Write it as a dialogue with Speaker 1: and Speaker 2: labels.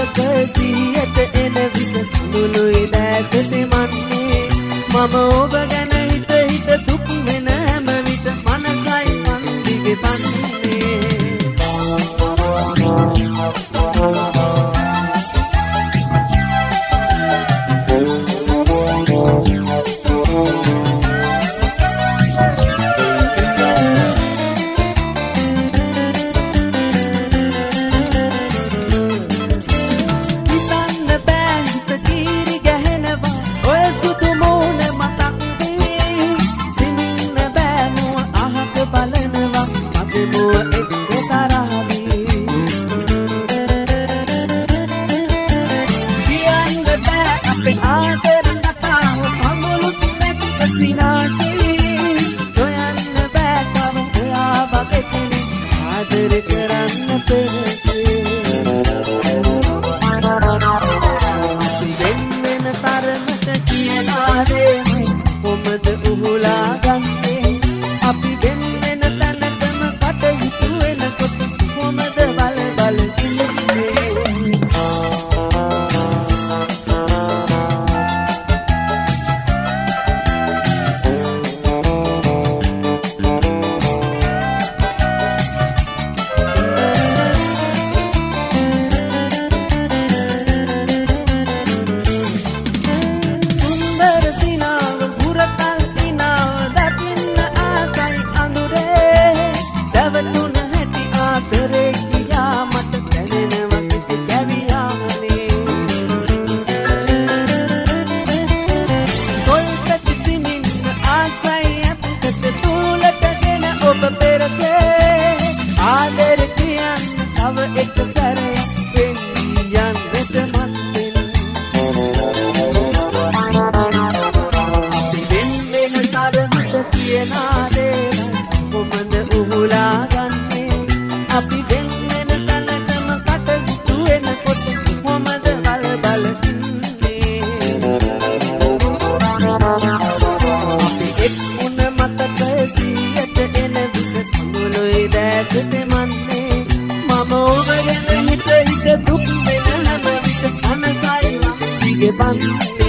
Speaker 1: මතක සිහියට එන විස මුළු ඉදැසති මන්නේ. මම ඔබ ගැන හිත හිත දුක් වෙන හැම විට මනසයි මන් දිගේ පන්නේ දෙමුව එක්ක තරහමි කියන්න බෑ අපේ ආදර කතාව පමුළුත් නැති පසිනාසි සොයන්න බෑ තම ඔයා වගේ පිළි ආදර කරන්න පෙරසි වෙන් වෙන තරමට කියලාදේ කොමද උහුලා ගන්නේ? කියනා දේවල් කොමද උහුලා ගන්නේ අපි දෙන්න තැනටම කටයුතු වෙනකොට කොමද බල බල ඉන්නේ අපි එක්ුණ මතකය සියයට එන විට මුළුයි දැසට මන්නේ මම ඔබ ගැන හිත හිත දුක් වෙන හැම විට අනසයි දිගේ බන්නේ